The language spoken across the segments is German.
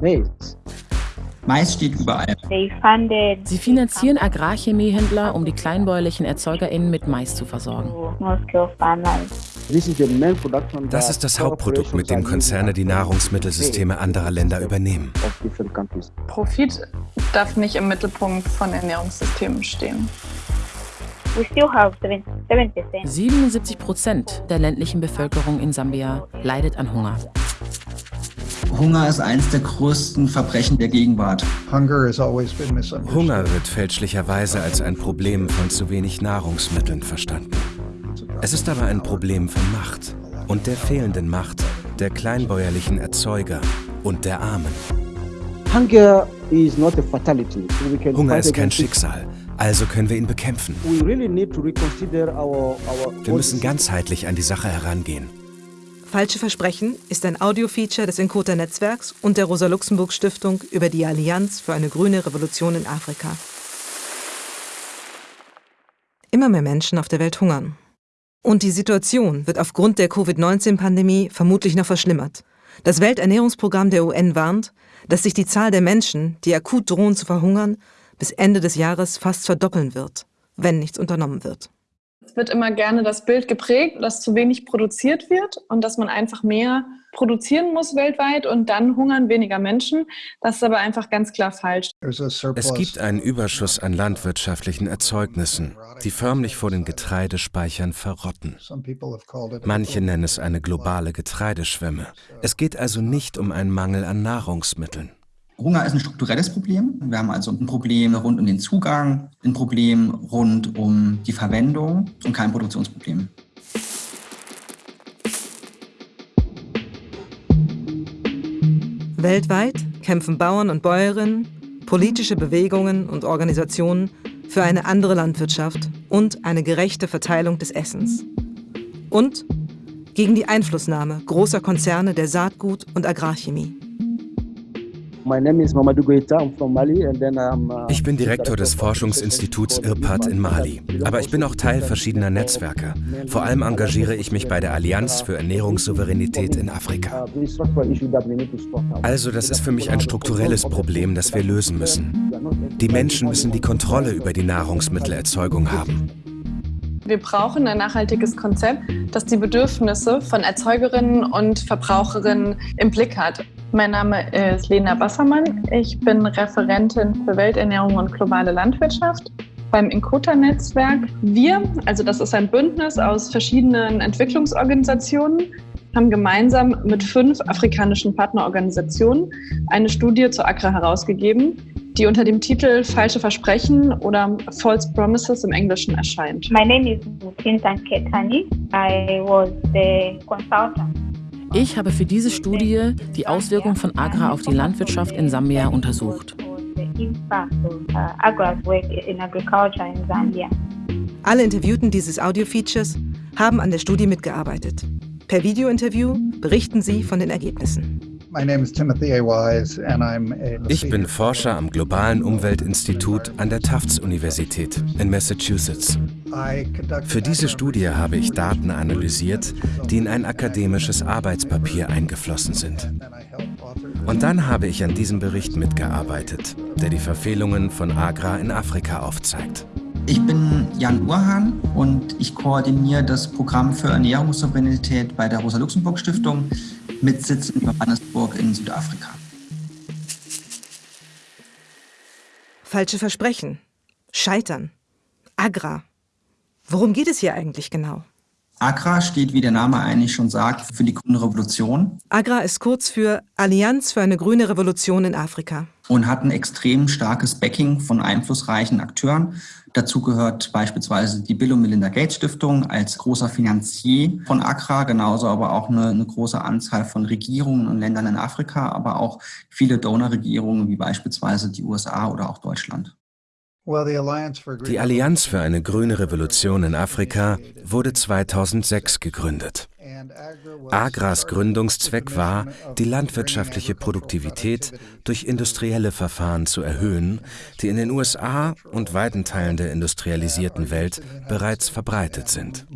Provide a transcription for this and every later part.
maize. Mais steht überall. Sie finanzieren Agrarchemiehändler, um die kleinbäuerlichen ErzeugerInnen mit Mais zu versorgen. Das ist das Hauptprodukt, mit dem Konzerne die Nahrungsmittelsysteme anderer Länder übernehmen. Profit darf nicht im Mittelpunkt von Ernährungssystemen stehen. 77 Prozent der ländlichen Bevölkerung in Sambia leidet an Hunger. Hunger ist eines der größten Verbrechen der Gegenwart. Hunger wird fälschlicherweise als ein Problem von zu wenig Nahrungsmitteln verstanden. Es ist aber ein Problem von Macht und der fehlenden Macht der kleinbäuerlichen Erzeuger und der Armen. Hunger ist kein Schicksal, also können wir ihn bekämpfen. Wir müssen ganzheitlich an die Sache herangehen. Falsche Versprechen ist ein Audiofeature des Encota-Netzwerks und der Rosa-Luxemburg-Stiftung über die Allianz für eine grüne Revolution in Afrika. Immer mehr Menschen auf der Welt hungern. Und die Situation wird aufgrund der Covid-19-Pandemie vermutlich noch verschlimmert. Das Welternährungsprogramm der UN warnt, dass sich die Zahl der Menschen, die akut drohen zu verhungern, bis Ende des Jahres fast verdoppeln wird, wenn nichts unternommen wird. Es wird immer gerne das Bild geprägt, dass zu wenig produziert wird und dass man einfach mehr produzieren muss weltweit und dann hungern weniger Menschen. Das ist aber einfach ganz klar falsch. Es gibt einen Überschuss an landwirtschaftlichen Erzeugnissen, die förmlich vor den Getreidespeichern verrotten. Manche nennen es eine globale Getreideschwemme. Es geht also nicht um einen Mangel an Nahrungsmitteln. Hunger ist ein strukturelles Problem. Wir haben also ein Problem rund um den Zugang, ein Problem rund um die Verwendung und kein Produktionsproblem. Weltweit kämpfen Bauern und Bäuerinnen, politische Bewegungen und Organisationen für eine andere Landwirtschaft und eine gerechte Verteilung des Essens. Und gegen die Einflussnahme großer Konzerne der Saatgut- und Agrarchemie. Uh, ich bin Direktor des Forschungsinstituts IRPAD in Mali, aber ich bin auch Teil verschiedener Netzwerke. Vor allem engagiere ich mich bei der Allianz für Ernährungssouveränität in Afrika. Also das ist für mich ein strukturelles Problem, das wir lösen müssen. Die Menschen müssen die Kontrolle über die Nahrungsmittelerzeugung haben. Wir brauchen ein nachhaltiges Konzept, das die Bedürfnisse von Erzeugerinnen und Verbraucherinnen im Blick hat. Mein Name ist Lena Bassermann. Ich bin Referentin für Welternährung und globale Landwirtschaft beim Inkota-Netzwerk. Wir, also das ist ein Bündnis aus verschiedenen Entwicklungsorganisationen, haben gemeinsam mit fünf afrikanischen Partnerorganisationen eine Studie zur Agra herausgegeben, die unter dem Titel Falsche Versprechen oder False Promises im Englischen erscheint. My name is Chintan Ketani. I was the consultant ich habe für diese Studie die Auswirkungen von Agra auf die Landwirtschaft in Sambia untersucht. Alle Interviewten dieses Audio-Features haben an der Studie mitgearbeitet. Per Videointerview berichten sie von den Ergebnissen. Ich bin Forscher am Globalen Umweltinstitut an der Tufts-Universität in Massachusetts. Für diese Studie habe ich Daten analysiert, die in ein akademisches Arbeitspapier eingeflossen sind. Und dann habe ich an diesem Bericht mitgearbeitet, der die Verfehlungen von Agra in Afrika aufzeigt. Ich bin Jan Urhan und ich koordiniere das Programm für Ernährungssouveränität bei der Rosa-Luxemburg-Stiftung mit Sitz in Johannesburg in Südafrika. Falsche Versprechen, Scheitern, Agra. Worum geht es hier eigentlich genau? AGRA steht, wie der Name eigentlich schon sagt, für die grüne Revolution. AGRA ist kurz für Allianz für eine grüne Revolution in Afrika. Und hat ein extrem starkes Backing von einflussreichen Akteuren. Dazu gehört beispielsweise die Bill und Melinda Gates Stiftung als großer Finanzier von AGRA, genauso aber auch eine, eine große Anzahl von Regierungen und Ländern in Afrika, aber auch viele Donorregierungen wie beispielsweise die USA oder auch Deutschland. Die Allianz für eine grüne Revolution in Afrika wurde 2006 gegründet. Agras Gründungszweck war, die landwirtschaftliche Produktivität durch industrielle Verfahren zu erhöhen, die in den USA und weiten Teilen der industrialisierten Welt bereits verbreitet sind.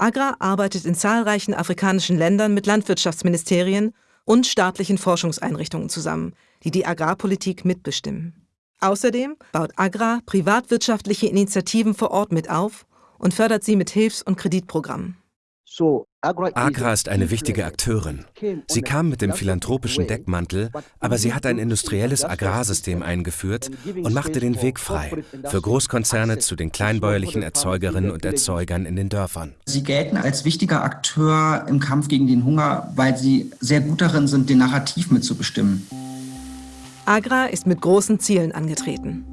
Agra arbeitet in zahlreichen afrikanischen Ländern mit Landwirtschaftsministerien und staatlichen Forschungseinrichtungen zusammen, die die Agrarpolitik mitbestimmen. Außerdem baut Agra privatwirtschaftliche Initiativen vor Ort mit auf und fördert sie mit Hilfs- und Kreditprogrammen. Agra ist eine wichtige Akteurin. Sie kam mit dem philanthropischen Deckmantel, aber sie hat ein industrielles Agrarsystem eingeführt und machte den Weg frei für Großkonzerne zu den kleinbäuerlichen Erzeugerinnen und Erzeugern in den Dörfern. Sie gelten als wichtiger Akteur im Kampf gegen den Hunger, weil sie sehr gut darin sind, den Narrativ mitzubestimmen. Agra ist mit großen Zielen angetreten.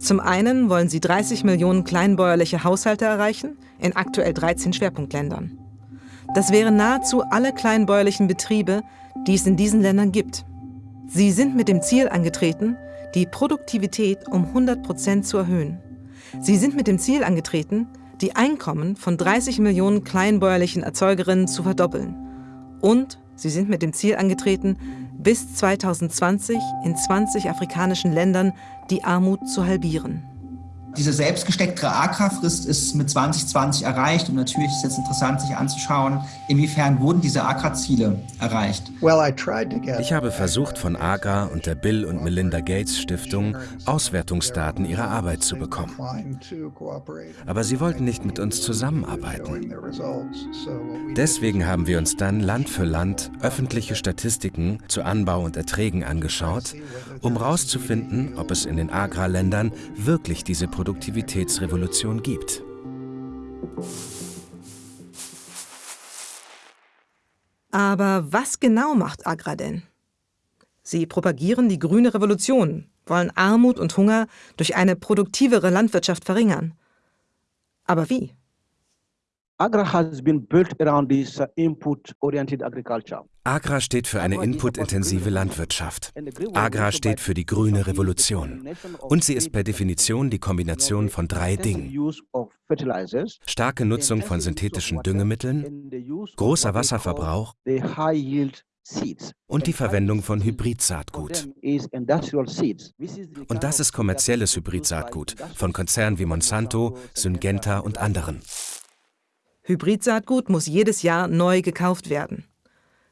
Zum einen wollen sie 30 Millionen kleinbäuerliche Haushalte erreichen, in aktuell 13 Schwerpunktländern. Das wären nahezu alle kleinbäuerlichen Betriebe, die es in diesen Ländern gibt. Sie sind mit dem Ziel angetreten, die Produktivität um 100 Prozent zu erhöhen. Sie sind mit dem Ziel angetreten, die Einkommen von 30 Millionen kleinbäuerlichen Erzeugerinnen zu verdoppeln. Und sie sind mit dem Ziel angetreten, bis 2020 in 20 afrikanischen Ländern die Armut zu halbieren. Diese selbstgesteckte Agrarfrist ist mit 2020 erreicht und natürlich ist jetzt interessant, sich anzuschauen, inwiefern wurden diese Agra-Ziele erreicht. Ich habe versucht, von Agra und der Bill und Melinda Gates Stiftung Auswertungsdaten ihrer Arbeit zu bekommen. Aber sie wollten nicht mit uns zusammenarbeiten. Deswegen haben wir uns dann Land für Land öffentliche Statistiken zu Anbau und Erträgen angeschaut, um herauszufinden, ob es in den Agra-Ländern wirklich diese Produktivitätsrevolution gibt. Aber was genau macht Agra denn? Sie propagieren die grüne Revolution, wollen Armut und Hunger durch eine produktivere Landwirtschaft verringern. Aber wie? Agra has been built around this uh, input-oriented agriculture. Agra steht für eine inputintensive Landwirtschaft. Agra steht für die grüne Revolution. Und sie ist per Definition die Kombination von drei Dingen. Starke Nutzung von synthetischen Düngemitteln, großer Wasserverbrauch und die Verwendung von Hybridsaatgut. Und das ist kommerzielles Hybridsaatgut von Konzernen wie Monsanto, Syngenta und anderen. Hybridsaatgut muss jedes Jahr neu gekauft werden.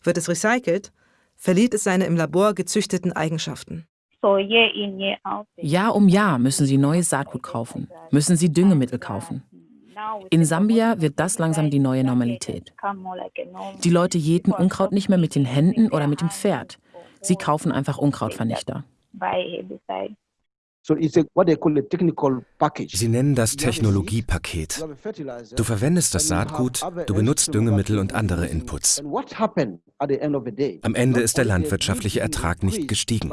Wird es recycelt, verliert es seine im Labor gezüchteten Eigenschaften. Jahr um Jahr müssen sie neues Saatgut kaufen, müssen sie Düngemittel kaufen. In Sambia wird das langsam die neue Normalität. Die Leute jäten Unkraut nicht mehr mit den Händen oder mit dem Pferd. Sie kaufen einfach Unkrautvernichter. Sie nennen das Technologiepaket. Du verwendest das Saatgut, du benutzt Düngemittel und andere Inputs. Am Ende ist der landwirtschaftliche Ertrag nicht gestiegen.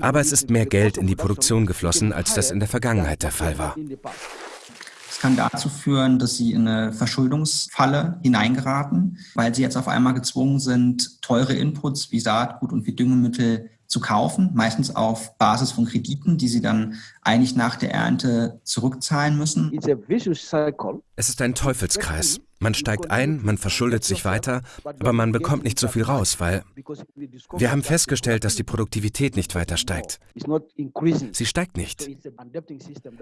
Aber es ist mehr Geld in die Produktion geflossen, als das in der Vergangenheit der Fall war. Es kann dazu führen, dass sie in eine Verschuldungsfalle hineingeraten, weil sie jetzt auf einmal gezwungen sind, teure Inputs wie Saatgut und wie Düngemittel zu kaufen, meistens auf Basis von Krediten, die sie dann eigentlich nach der Ernte zurückzahlen müssen. Es ist ein Teufelskreis. Man steigt ein, man verschuldet sich weiter, aber man bekommt nicht so viel raus, weil wir haben festgestellt, dass die Produktivität nicht weiter steigt. Sie steigt nicht.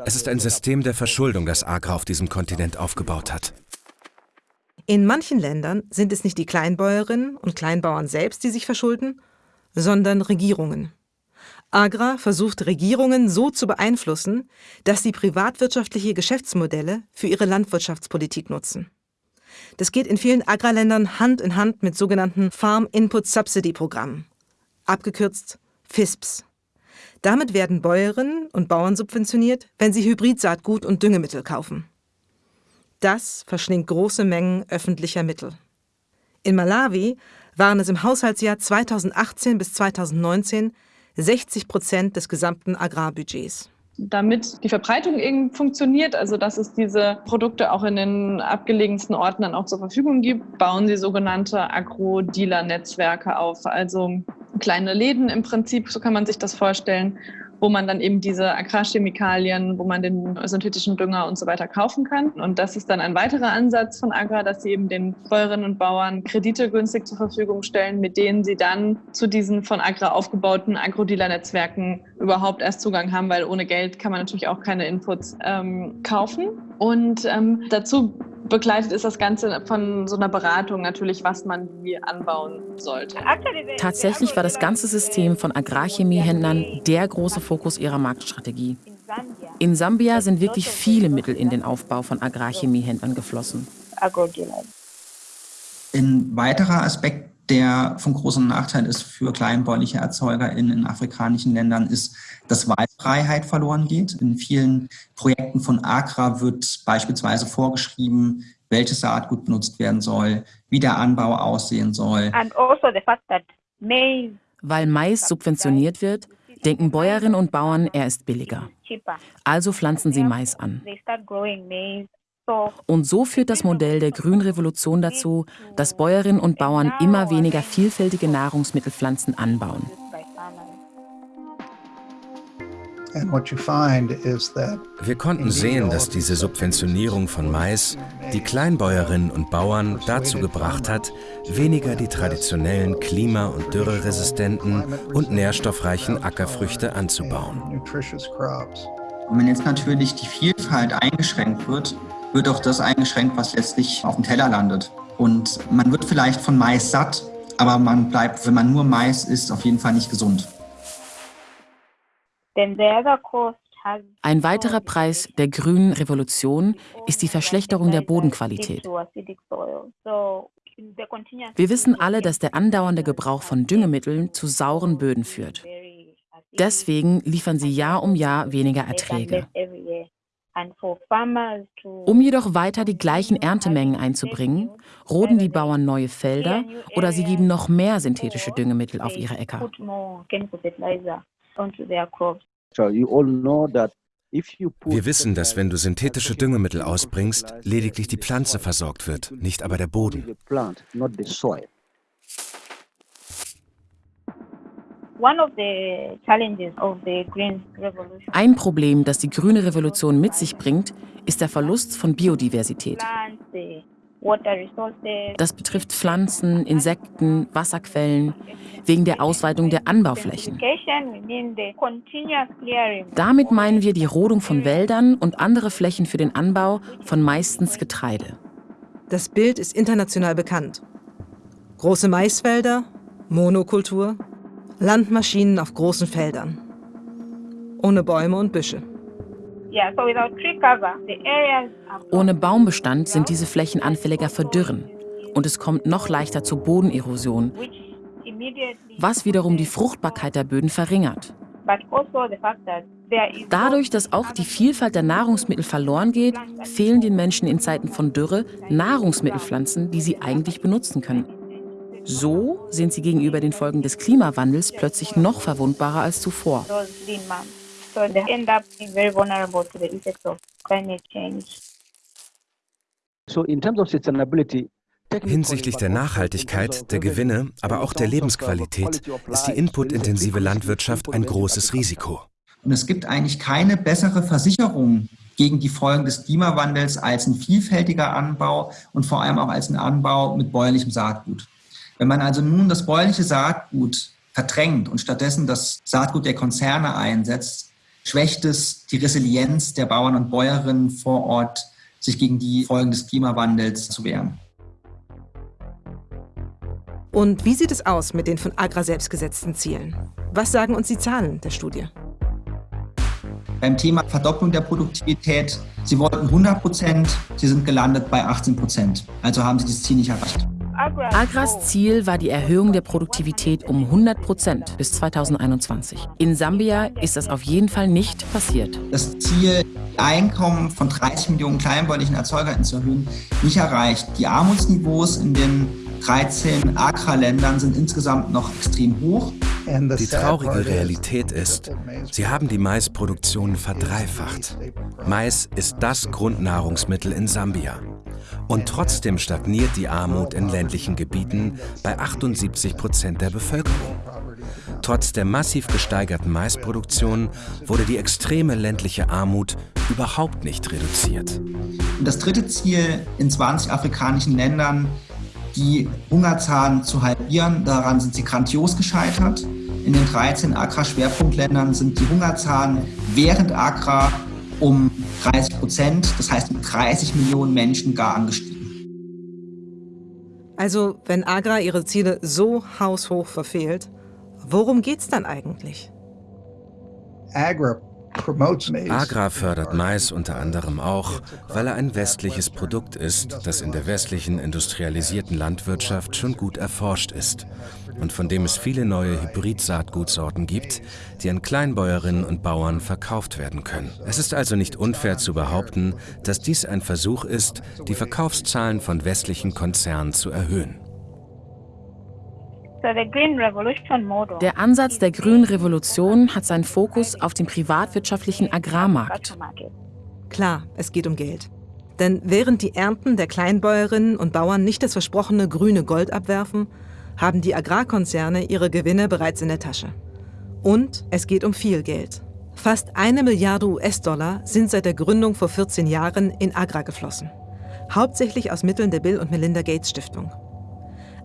Es ist ein System der Verschuldung, das Agra auf diesem Kontinent aufgebaut hat. In manchen Ländern sind es nicht die Kleinbäuerinnen und Kleinbauern selbst, die sich verschulden, sondern Regierungen. Agra versucht Regierungen so zu beeinflussen, dass sie privatwirtschaftliche Geschäftsmodelle für ihre Landwirtschaftspolitik nutzen. Das geht in vielen Agrarländern Hand in Hand mit sogenannten Farm Input Subsidy Programmen, abgekürzt FISPs. Damit werden Bäuerinnen und Bauern subventioniert, wenn sie Hybridsaatgut und Düngemittel kaufen. Das verschlingt große Mengen öffentlicher Mittel. In Malawi waren es im Haushaltsjahr 2018 bis 2019 60 Prozent des gesamten Agrarbudgets. Damit die Verbreitung eben funktioniert, also dass es diese Produkte auch in den abgelegensten Orten dann auch zur Verfügung gibt, bauen sie sogenannte Agro-Dealer-Netzwerke auf. Also kleine Läden im Prinzip, so kann man sich das vorstellen, wo man dann eben diese Agrarchemikalien, wo man den synthetischen Dünger und so weiter kaufen kann. Und das ist dann ein weiterer Ansatz von Agra, dass sie eben den Bäuerinnen und Bauern Kredite günstig zur Verfügung stellen, mit denen sie dann zu diesen von Agra aufgebauten Agrodealer-Netzwerken überhaupt erst Zugang haben, weil ohne Geld kann man natürlich auch keine Inputs ähm, kaufen. Und ähm, dazu begleitet ist das Ganze von so einer Beratung natürlich, was man wie anbauen sollte. Tatsächlich war das ganze System von Agrarchemiehändlern der große Fokus ihrer Marktstrategie. In Sambia sind wirklich viele Mittel in den Aufbau von Agrarchemiehändlern geflossen. Ein weiterer Aspekt, der von großem Nachteil ist für kleinbäuerliche Erzeuger in, in afrikanischen Ländern, ist, dass Wahlfreiheit verloren geht. In vielen Projekten von Agra wird beispielsweise vorgeschrieben, welches Saatgut benutzt werden soll, wie der Anbau aussehen soll. Also Weil Mais subventioniert wird, denken Bäuerinnen und Bauern, er ist billiger. Also pflanzen sie Mais an. Und so führt das Modell der Grünrevolution dazu, dass Bäuerinnen und Bauern immer weniger vielfältige Nahrungsmittelpflanzen anbauen. Wir konnten sehen, dass diese Subventionierung von Mais die Kleinbäuerinnen und Bauern dazu gebracht hat, weniger die traditionellen klima- und dürreresistenten und nährstoffreichen Ackerfrüchte anzubauen. Und wenn jetzt natürlich die Vielfalt eingeschränkt wird, wird auch das eingeschränkt, was letztlich auf dem Teller landet. Und man wird vielleicht von Mais satt, aber man bleibt, wenn man nur Mais isst, auf jeden Fall nicht gesund. Ein weiterer Preis der grünen Revolution ist die Verschlechterung der Bodenqualität. Wir wissen alle, dass der andauernde Gebrauch von Düngemitteln zu sauren Böden führt. Deswegen liefern sie Jahr um Jahr weniger Erträge. Um jedoch weiter die gleichen Erntemengen einzubringen, roden die Bauern neue Felder oder sie geben noch mehr synthetische Düngemittel auf ihre Äcker. Wir wissen, dass wenn du synthetische Düngemittel ausbringst, lediglich die Pflanze versorgt wird, nicht aber der Boden. Ein Problem, das die grüne Revolution mit sich bringt, ist der Verlust von Biodiversität. Das betrifft Pflanzen, Insekten, Wasserquellen, wegen der Ausweitung der Anbauflächen. Damit meinen wir die Rodung von Wäldern und andere Flächen für den Anbau von meistens Getreide. Das Bild ist international bekannt. Große Maisfelder, Monokultur, Landmaschinen auf großen Feldern. Ohne Bäume und Büsche. Ohne Baumbestand sind diese Flächen anfälliger für Dürren und es kommt noch leichter zur Bodenerosion, was wiederum die Fruchtbarkeit der Böden verringert. Dadurch, dass auch die Vielfalt der Nahrungsmittel verloren geht, fehlen den Menschen in Zeiten von Dürre Nahrungsmittelpflanzen, die sie eigentlich benutzen können. So sind sie gegenüber den Folgen des Klimawandels plötzlich noch verwundbarer als zuvor. Hinsichtlich der Nachhaltigkeit, der Gewinne, aber auch der Lebensqualität ist die inputintensive Landwirtschaft ein großes Risiko. Und es gibt eigentlich keine bessere Versicherung gegen die Folgen des Klimawandels als ein vielfältiger Anbau und vor allem auch als ein Anbau mit bäuerlichem Saatgut. Wenn man also nun das bäuerliche Saatgut verdrängt und stattdessen das Saatgut der Konzerne einsetzt, schwächt es die Resilienz der Bauern und Bäuerinnen vor Ort, sich gegen die Folgen des Klimawandels zu wehren. Und wie sieht es aus mit den von Agra selbst gesetzten Zielen? Was sagen uns die Zahlen der Studie? Beim Thema Verdopplung der Produktivität, Sie wollten 100 Prozent, Sie sind gelandet bei 18 Prozent. Also haben Sie das Ziel nicht erreicht. Agras Ziel war die Erhöhung der Produktivität um 100 Prozent bis 2021. In Sambia ist das auf jeden Fall nicht passiert. Das Ziel, Einkommen von 30 Millionen kleinbäuerlichen Erzeugern zu erhöhen, nicht erreicht. Die Armutsniveaus in den 13 Agra-Ländern sind insgesamt noch extrem hoch. Die traurige Realität ist, sie haben die Maisproduktion verdreifacht. Mais ist das Grundnahrungsmittel in Sambia. Und trotzdem stagniert die Armut in ländlichen Gebieten bei 78 Prozent der Bevölkerung. Trotz der massiv gesteigerten Maisproduktion wurde die extreme ländliche Armut überhaupt nicht reduziert. Das dritte Ziel in 20 afrikanischen Ländern, die Hungerzahlen zu halbieren, daran sind sie grandios gescheitert. In den 13 Accra-Schwerpunktländern sind die Hungerzahlen während Accra um 30 Prozent, das heißt um 30 Millionen Menschen gar angestiegen. Also, wenn Agra ihre Ziele so haushoch verfehlt, worum geht's dann eigentlich? Agra Agra fördert Mais unter anderem auch, weil er ein westliches Produkt ist, das in der westlichen industrialisierten Landwirtschaft schon gut erforscht ist und von dem es viele neue Hybrid-Saatgutsorten gibt, die an Kleinbäuerinnen und Bauern verkauft werden können. Es ist also nicht unfair zu behaupten, dass dies ein Versuch ist, die Verkaufszahlen von westlichen Konzernen zu erhöhen. Der Ansatz der grünen Revolution hat seinen Fokus auf dem privatwirtschaftlichen Agrarmarkt. Klar, es geht um Geld. Denn während die Ernten der Kleinbäuerinnen und Bauern nicht das versprochene grüne Gold abwerfen, haben die Agrarkonzerne ihre Gewinne bereits in der Tasche. Und es geht um viel Geld. Fast eine Milliarde US-Dollar sind seit der Gründung vor 14 Jahren in Agra geflossen. Hauptsächlich aus Mitteln der Bill und Melinda Gates Stiftung.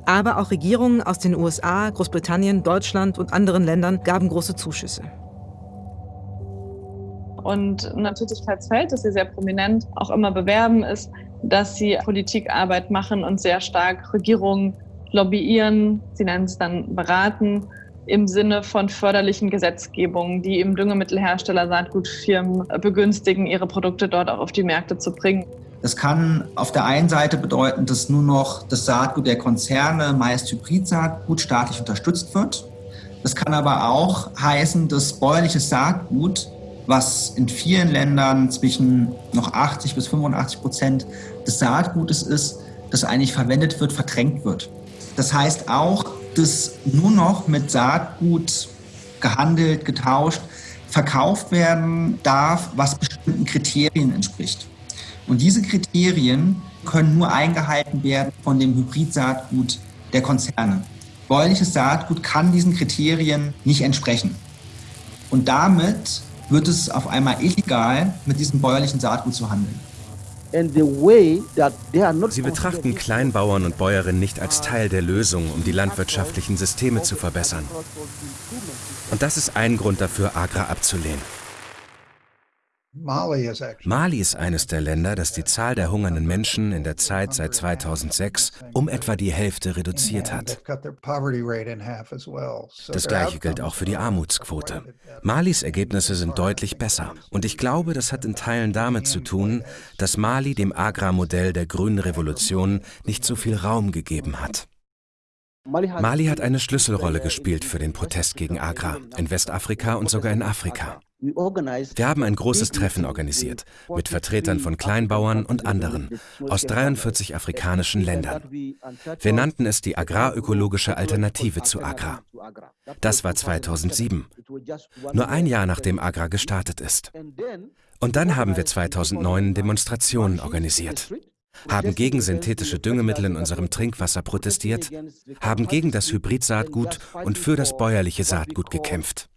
Aber auch Regierungen aus den USA, Großbritannien, Deutschland und anderen Ländern gaben große Zuschüsse. Und ein Tätigkeitsfeld, das sie sehr prominent auch immer bewerben, ist, dass sie Politikarbeit machen und sehr stark Regierungen lobbyieren, sie nennen es dann beraten, im Sinne von förderlichen Gesetzgebungen, die eben Düngemittelhersteller, Saatgutfirmen begünstigen, ihre Produkte dort auch auf die Märkte zu bringen. Das kann auf der einen Seite bedeuten, dass nur noch das Saatgut der Konzerne, meist Hybridsaatgut, staatlich unterstützt wird. Das kann aber auch heißen, dass bäuerliches Saatgut, was in vielen Ländern zwischen noch 80 bis 85 Prozent des Saatgutes ist, das eigentlich verwendet wird, verdrängt wird. Das heißt auch, dass nur noch mit Saatgut gehandelt, getauscht, verkauft werden darf, was bestimmten Kriterien entspricht. Und diese Kriterien können nur eingehalten werden von dem Hybridsaatgut der Konzerne. Bäuerliches Saatgut kann diesen Kriterien nicht entsprechen. Und damit wird es auf einmal illegal, mit diesem bäuerlichen Saatgut zu handeln. Sie betrachten Kleinbauern und Bäuerinnen nicht als Teil der Lösung, um die landwirtschaftlichen Systeme zu verbessern. Und das ist ein Grund dafür, Agra abzulehnen. Mali ist eines der Länder, das die Zahl der hungernden Menschen in der Zeit seit 2006 um etwa die Hälfte reduziert hat. Das gleiche gilt auch für die Armutsquote. Malis Ergebnisse sind deutlich besser und ich glaube, das hat in Teilen damit zu tun, dass Mali dem Agrarmodell der grünen Revolution nicht so viel Raum gegeben hat. Mali hat eine Schlüsselrolle gespielt für den Protest gegen Agra, in Westafrika und sogar in Afrika. Wir haben ein großes Treffen organisiert mit Vertretern von Kleinbauern und anderen aus 43 afrikanischen Ländern. Wir nannten es die agrarökologische Alternative zu Agra. Das war 2007, nur ein Jahr nachdem Agra gestartet ist. Und dann haben wir 2009 Demonstrationen organisiert haben gegen synthetische Düngemittel in unserem Trinkwasser protestiert, haben gegen das Hybridsaatgut und für das bäuerliche Saatgut gekämpft.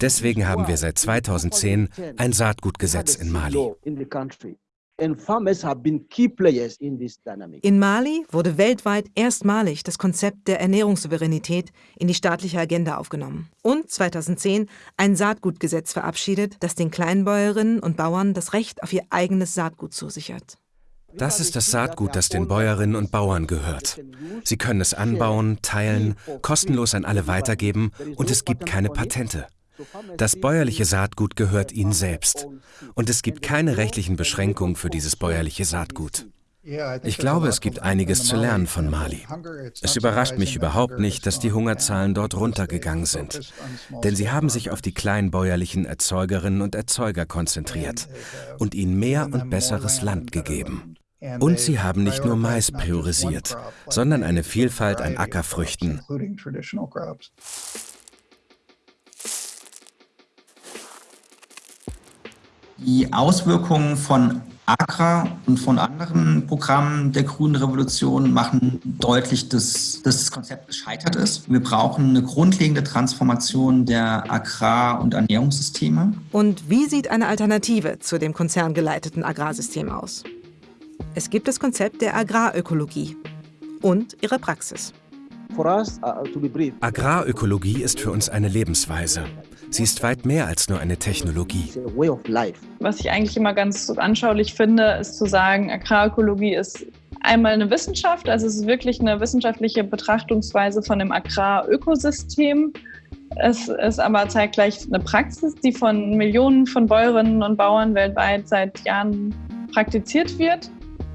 Deswegen haben wir seit 2010 ein Saatgutgesetz in Mali. In Mali wurde weltweit erstmalig das Konzept der Ernährungssouveränität in die staatliche Agenda aufgenommen und 2010 ein Saatgutgesetz verabschiedet, das den Kleinbäuerinnen und Bauern das Recht auf ihr eigenes Saatgut zusichert. Das ist das Saatgut, das den Bäuerinnen und Bauern gehört. Sie können es anbauen, teilen, kostenlos an alle weitergeben und es gibt keine Patente. Das bäuerliche Saatgut gehört ihnen selbst. Und es gibt keine rechtlichen Beschränkungen für dieses bäuerliche Saatgut. Ich glaube, es gibt einiges zu lernen von Mali. Es überrascht mich überhaupt nicht, dass die Hungerzahlen dort runtergegangen sind. Denn sie haben sich auf die kleinbäuerlichen Erzeugerinnen und Erzeuger konzentriert und ihnen mehr und besseres Land gegeben. Und sie haben nicht nur Mais priorisiert, sondern eine Vielfalt an Ackerfrüchten. Die Auswirkungen von AGRA und von anderen Programmen der Grünen Revolution machen deutlich, dass, dass das Konzept gescheitert ist. Wir brauchen eine grundlegende Transformation der Agrar- und Ernährungssysteme. Und wie sieht eine Alternative zu dem konzerngeleiteten Agrarsystem aus? Es gibt das Konzept der Agrarökologie und ihre Praxis. For us, uh, to be brief, Agrarökologie ist für uns eine Lebensweise. Sie ist weit mehr als nur eine Technologie. Was ich eigentlich immer ganz anschaulich finde, ist zu sagen, Agrarökologie ist einmal eine Wissenschaft, also es ist wirklich eine wissenschaftliche Betrachtungsweise von dem Agrarökosystem. Es ist aber zeitgleich eine Praxis, die von Millionen von Bäuerinnen und Bauern weltweit seit Jahren praktiziert wird,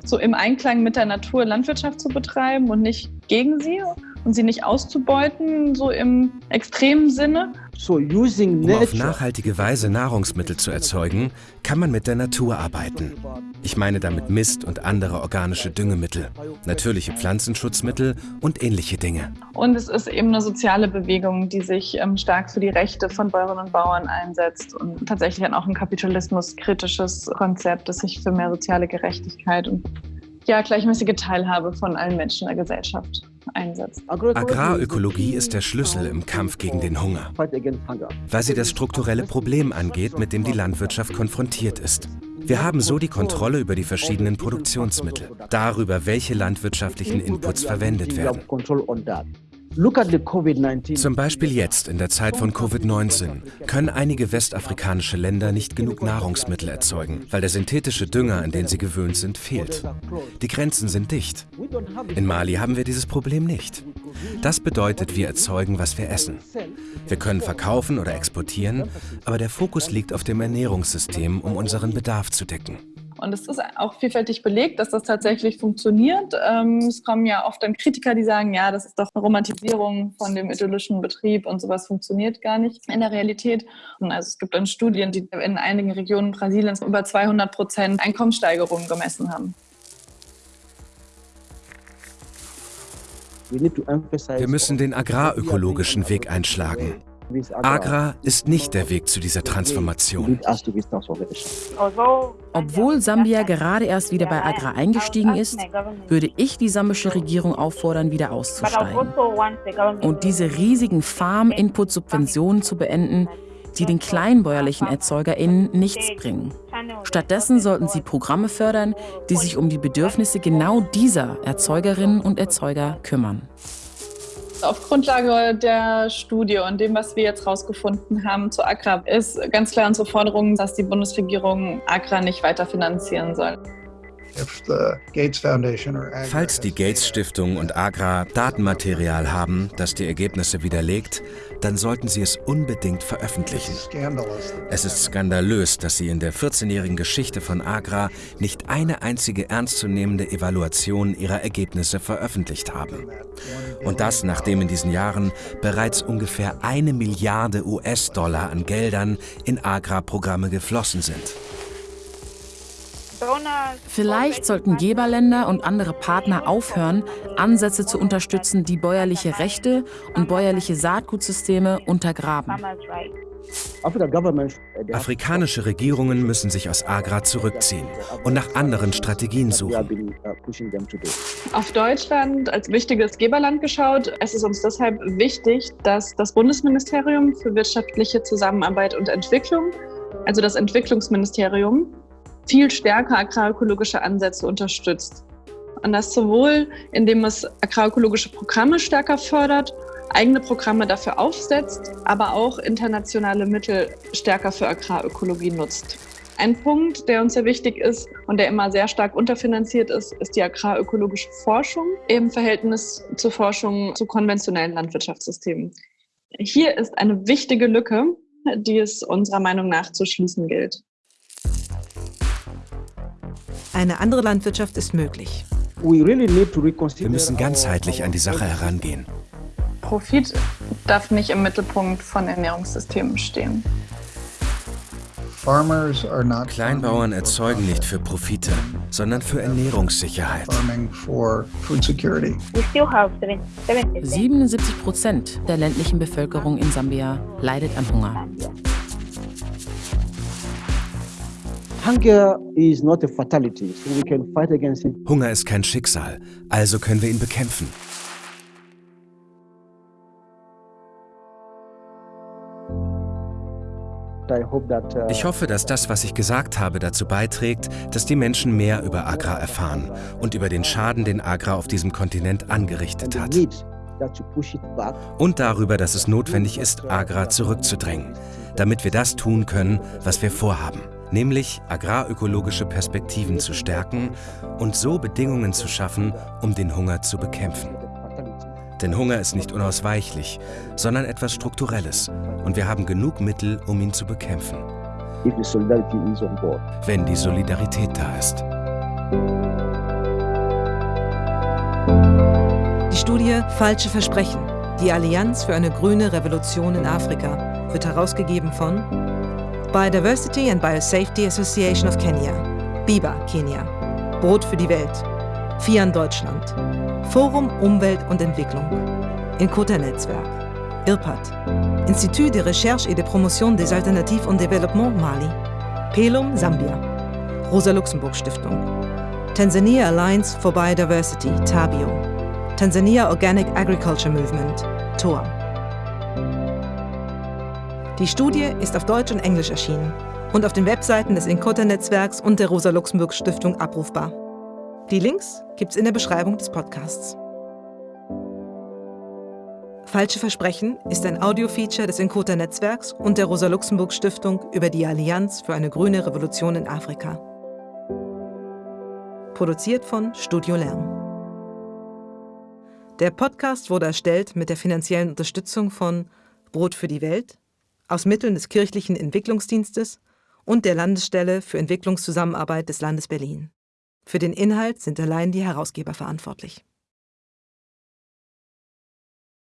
so im Einklang mit der Natur Landwirtschaft zu betreiben und nicht gegen sie und sie nicht auszubeuten, so im extremen Sinne. Um auf nachhaltige Weise Nahrungsmittel zu erzeugen, kann man mit der Natur arbeiten. Ich meine damit Mist und andere organische Düngemittel, natürliche Pflanzenschutzmittel und ähnliche Dinge. Und es ist eben eine soziale Bewegung, die sich ähm, stark für die Rechte von Bäuerinnen und Bauern einsetzt und tatsächlich auch ein kapitalismuskritisches Konzept, das sich für mehr soziale Gerechtigkeit und ja, gleichmäßige Teilhabe von allen Menschen in der Gesellschaft einsetzt. Agrarökologie ist der Schlüssel im Kampf gegen den Hunger, weil sie das strukturelle Problem angeht, mit dem die Landwirtschaft konfrontiert ist. Wir haben so die Kontrolle über die verschiedenen Produktionsmittel, darüber, welche landwirtschaftlichen Inputs verwendet werden. Control on that. Look at the COVID-19. Zum Beispiel jetzt, in der Zeit von Covid-19, können einige westafrikanische Länder nicht genug Nahrungsmittel erzeugen, weil der synthetische Dünger, an den sie gewöhnt sind, fehlt. Die Grenzen sind dicht. In Mali haben wir dieses Problem nicht. Das bedeutet, wir erzeugen, was wir essen. Wir können verkaufen oder exportieren, aber der Fokus liegt auf dem Ernährungssystem, um unseren Bedarf zu decken. Und es ist auch vielfältig belegt, dass das tatsächlich funktioniert. Ähm, es kommen ja oft dann Kritiker, die sagen, ja, das ist doch eine Romantisierung von dem idyllischen Betrieb und sowas funktioniert gar nicht in der Realität. Und also es gibt dann Studien, die in einigen Regionen Brasiliens über 200 Prozent Einkommenssteigerungen gemessen haben. We need to emphasize Wir müssen den agrarökologischen Weg einschlagen. Agra ist nicht der Weg zu dieser transformation. Obwohl Sambia gerade erst wieder bei Agra eingestiegen ist, würde ich die sambische Regierung auffordern, wieder auszusteigen und diese riesigen Farm-Input-Subventionen zu beenden, die den kleinbäuerlichen ErzeugerInnen nichts bringen. Stattdessen sollten sie Programme fördern, die sich um die Bedürfnisse genau dieser Erzeugerinnen und Erzeuger kümmern. Auf Grundlage der Studie und dem, was wir jetzt herausgefunden haben zu Agra, ist ganz klar unsere Forderung, dass die Bundesregierung Agra nicht weiter finanzieren soll. Falls die Gates Stiftung und Agra Datenmaterial haben, das die Ergebnisse widerlegt, dann sollten sie es unbedingt veröffentlichen. Es ist skandalös, dass sie in der 14-jährigen Geschichte von Agra nicht eine einzige ernstzunehmende Evaluation ihrer Ergebnisse veröffentlicht haben. Und das, nachdem in diesen Jahren bereits ungefähr eine Milliarde US-Dollar an Geldern in Agra-Programme geflossen sind. Vielleicht sollten Geberländer und andere Partner aufhören, Ansätze zu unterstützen, die bäuerliche Rechte und bäuerliche Saatgutsysteme untergraben. Afrikanische Regierungen müssen sich aus Agra zurückziehen und nach anderen Strategien suchen. Auf Deutschland als wichtiges Geberland geschaut. Es ist uns deshalb wichtig, dass das Bundesministerium für wirtschaftliche Zusammenarbeit und Entwicklung, also das Entwicklungsministerium, viel stärker agrarökologische Ansätze unterstützt. Und das sowohl, indem es agrarökologische Programme stärker fördert, eigene Programme dafür aufsetzt, aber auch internationale Mittel stärker für Agrarökologie nutzt. Ein Punkt, der uns sehr wichtig ist und der immer sehr stark unterfinanziert ist, ist die agrarökologische Forschung im Verhältnis zur Forschung zu konventionellen Landwirtschaftssystemen. Hier ist eine wichtige Lücke, die es unserer Meinung nach zu schließen gilt. Eine andere Landwirtschaft ist möglich. Wir müssen ganzheitlich an die Sache herangehen. Profit darf nicht im Mittelpunkt von Ernährungssystemen stehen. Kleinbauern erzeugen nicht für Profite, sondern für Ernährungssicherheit. We still have 77 77 Prozent der ländlichen Bevölkerung in Sambia leidet an Hunger. Hunger ist kein Schicksal, also können wir ihn bekämpfen. Uh, ich hoffe, dass das, was ich gesagt habe, dazu beiträgt, dass die Menschen mehr über Agra erfahren und über den Schaden, den Agra auf diesem Kontinent angerichtet hat. Und darüber, dass es notwendig ist, Agra zurückzudrängen, damit wir das tun können, was wir vorhaben, nämlich agrarökologische Perspektiven zu stärken und so Bedingungen zu schaffen, um den Hunger zu bekämpfen. Denn Hunger ist nicht unausweichlich, sondern etwas Strukturelles. Und wir haben genug Mittel, um ihn zu bekämpfen. Wenn die Solidarität da ist. Die Studie Falsche Versprechen. Die Allianz für eine grüne Revolution in Afrika wird herausgegeben von Biodiversity and Biosafety Association of Kenya, BIBA Kenia, Brot für die Welt, FIAN Deutschland, Forum Umwelt und Entwicklung, Inkota-Netzwerk, IRPAD, Institut de Recherche et de Promotion des Alternatives und Développement Mali, PELUM Sambia, Rosa-Luxemburg-Stiftung, Tanzania Alliance for Biodiversity, TABIO, Tanzania Organic Agriculture Movement, TOA. Die Studie ist auf Deutsch und Englisch erschienen und auf den Webseiten des Inkota-Netzwerks und der Rosa-Luxemburg-Stiftung abrufbar. Die Links gibt's in der Beschreibung des Podcasts. Falsche Versprechen ist ein Audiofeature des Inkota-Netzwerks und der Rosa-Luxemburg-Stiftung über die Allianz für eine grüne Revolution in Afrika. Produziert von Studio Lärm. Der Podcast wurde erstellt mit der finanziellen Unterstützung von Brot für die Welt, aus Mitteln des kirchlichen Entwicklungsdienstes und der Landesstelle für Entwicklungszusammenarbeit des Landes Berlin. Für den Inhalt sind allein die Herausgeber verantwortlich.